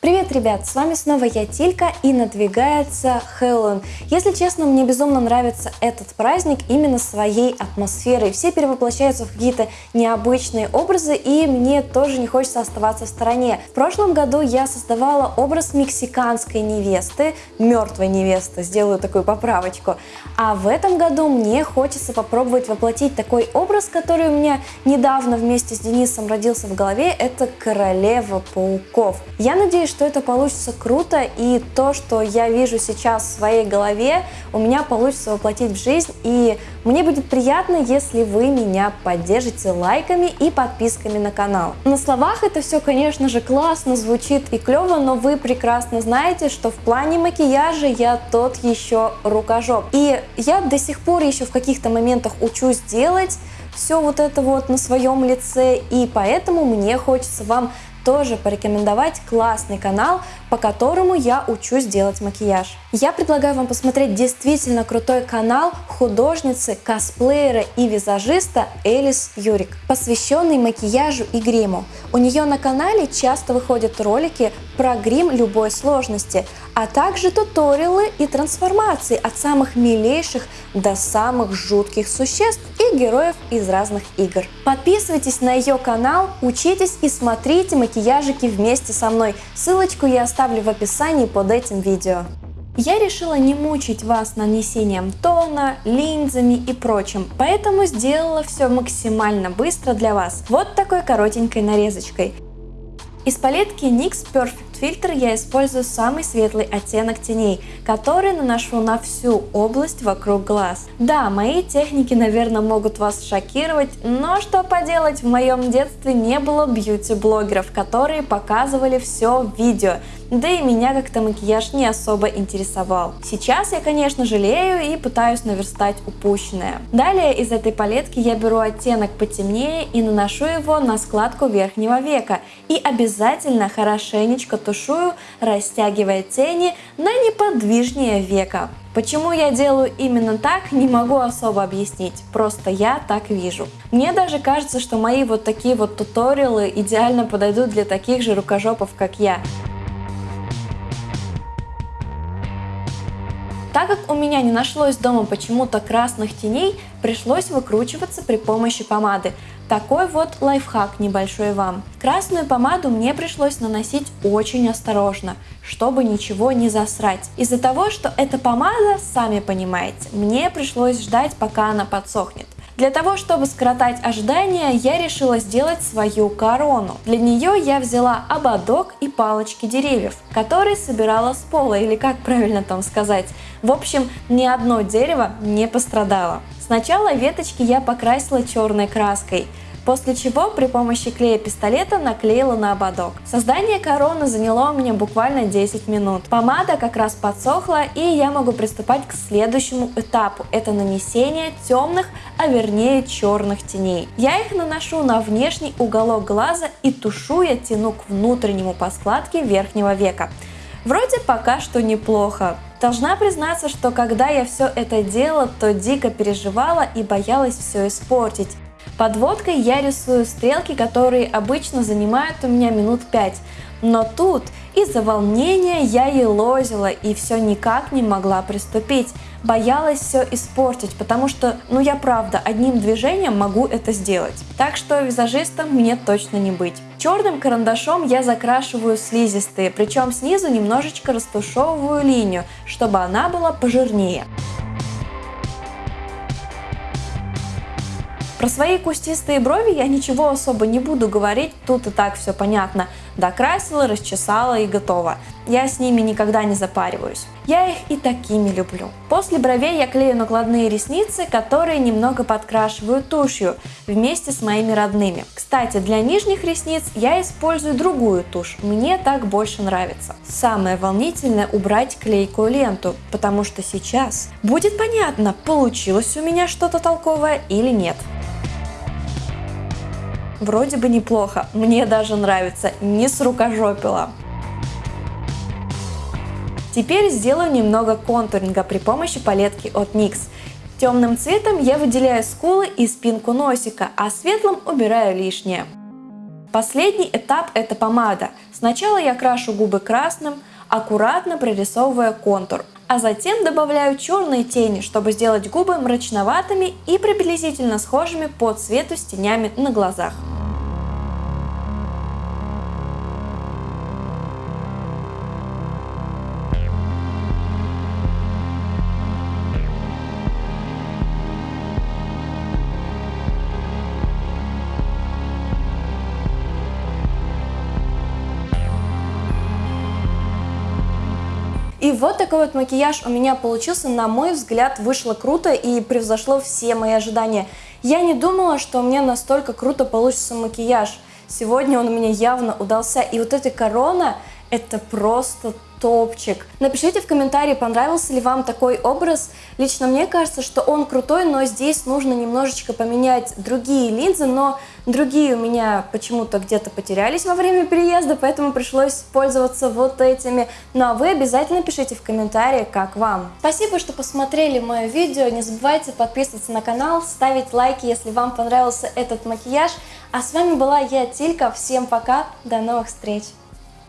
Привет, ребят! С вами снова я, Тилька, и надвигается Хэллоуин. Если честно, мне безумно нравится этот праздник именно своей атмосферой. Все перевоплощаются в какие-то необычные образы, и мне тоже не хочется оставаться в стороне. В прошлом году я создавала образ мексиканской невесты, мертвой невесты, сделаю такую поправочку. А в этом году мне хочется попробовать воплотить такой образ, который у меня недавно вместе с Денисом родился в голове, это королева пауков. Я надеюсь, что это получится круто, и то, что я вижу сейчас в своей голове, у меня получится воплотить в жизнь, и мне будет приятно, если вы меня поддержите лайками и подписками на канал. На словах это все, конечно же, классно звучит и клево, но вы прекрасно знаете, что в плане макияжа я тот еще рукожоп. И я до сих пор еще в каких-то моментах учусь делать все вот это вот на своем лице, и поэтому мне хочется вам тоже порекомендовать классный канал, по которому я учусь делать макияж. Я предлагаю вам посмотреть действительно крутой канал художницы, косплеера и визажиста Элис Юрик, посвященный макияжу и гриму. У нее на канале часто выходят ролики про грим любой сложности, а также туториалы и трансформации от самых милейших до самых жутких существ героев из разных игр. Подписывайтесь на ее канал, учитесь и смотрите макияжики вместе со мной. Ссылочку я оставлю в описании под этим видео. Я решила не мучить вас нанесением тона, линзами и прочим, поэтому сделала все максимально быстро для вас, вот такой коротенькой нарезочкой. Из палетки NYX Perfect фильтр я использую самый светлый оттенок теней, который наношу на всю область вокруг глаз. Да, мои техники, наверное, могут вас шокировать, но что поделать, в моем детстве не было бьюти-блогеров, которые показывали все в видео, да и меня как-то макияж не особо интересовал. Сейчас я, конечно, жалею и пытаюсь наверстать упущенное. Далее из этой палетки я беру оттенок потемнее и наношу его на складку верхнего века. И обязательно хорошенечко тушую, растягивая тени на неподвижнее века. Почему я делаю именно так, не могу особо объяснить, просто я так вижу. Мне даже кажется, что мои вот такие вот туториалы идеально подойдут для таких же рукожопов, как я. Так как у меня не нашлось дома почему-то красных теней, пришлось выкручиваться при помощи помады. Такой вот лайфхак небольшой вам. Красную помаду мне пришлось наносить очень осторожно, чтобы ничего не засрать. Из-за того, что эта помада, сами понимаете, мне пришлось ждать, пока она подсохнет. Для того, чтобы скоротать ожидания, я решила сделать свою корону. Для нее я взяла ободок и палочки деревьев, которые собирала с пола, или как правильно там сказать. В общем, ни одно дерево не пострадало. Сначала веточки я покрасила черной краской, после чего при помощи клея пистолета наклеила на ободок. Создание короны заняло у меня буквально 10 минут. Помада как раз подсохла и я могу приступать к следующему этапу. Это нанесение темных, а вернее черных теней. Я их наношу на внешний уголок глаза и тушу я тяну к внутреннему по складке верхнего века. Вроде пока что неплохо. Должна признаться, что когда я все это делала, то дико переживала и боялась все испортить. Подводкой я рисую стрелки, которые обычно занимают у меня минут 5, но тут из-за волнения я елозила и все никак не могла приступить. Боялась все испортить, потому что, ну я правда, одним движением могу это сделать. Так что визажистом мне точно не быть. Черным карандашом я закрашиваю слизистые, причем снизу немножечко растушевываю линию, чтобы она была пожирнее. Про свои кустистые брови я ничего особо не буду говорить, тут и так все понятно. Докрасила, расчесала и готово. Я с ними никогда не запариваюсь. Я их и такими люблю. После бровей я клею накладные ресницы, которые немного подкрашиваю тушью вместе с моими родными. Кстати, для нижних ресниц я использую другую тушь, мне так больше нравится. Самое волнительное убрать клейкую ленту, потому что сейчас будет понятно, получилось у меня что-то толковое или нет. Вроде бы неплохо, мне даже нравится, не с рукожопила. Теперь сделаю немного контуринга при помощи палетки от NYX. Темным цветом я выделяю скулы и спинку носика, а светлым убираю лишнее. Последний этап это помада. Сначала я крашу губы красным, аккуратно прорисовывая контур, а затем добавляю черные тени, чтобы сделать губы мрачноватыми и приблизительно схожими по цвету с тенями на глазах. И вот такой вот макияж у меня получился, на мой взгляд, вышло круто и превзошло все мои ожидания. Я не думала, что у меня настолько круто получится макияж. Сегодня он у меня явно удался. И вот эта корона, это просто топчик. Напишите в комментарии, понравился ли вам такой образ. Лично мне кажется, что он крутой, но здесь нужно немножечко поменять другие линзы, но другие у меня почему-то где-то потерялись во время переезда, поэтому пришлось пользоваться вот этими. Ну а вы обязательно пишите в комментарии, как вам. Спасибо, что посмотрели мое видео. Не забывайте подписываться на канал, ставить лайки, если вам понравился этот макияж. А с вами была я, Тилька. Всем пока, до новых встреч!